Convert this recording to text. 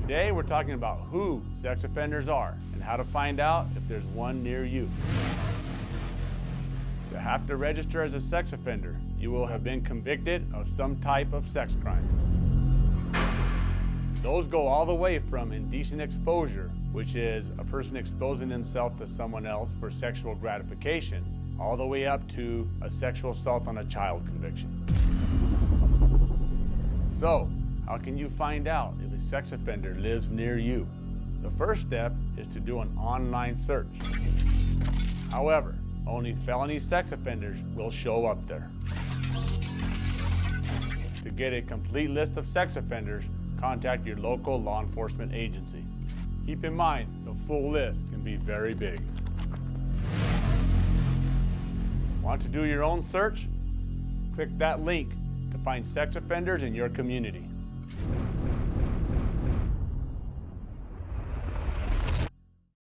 Today we're talking about who sex offenders are and how to find out if there's one near you. To have to register as a sex offender, you will have been convicted of some type of sex crime. Those go all the way from indecent exposure, which is a person exposing themselves to someone else for sexual gratification, all the way up to a sexual assault on a child conviction. So, how can you find out if a sex offender lives near you? The first step is to do an online search. However, only felony sex offenders will show up there. To get a complete list of sex offenders, contact your local law enforcement agency. Keep in mind, the full list can be very big. Want to do your own search? Click that link to find sex offenders in your community you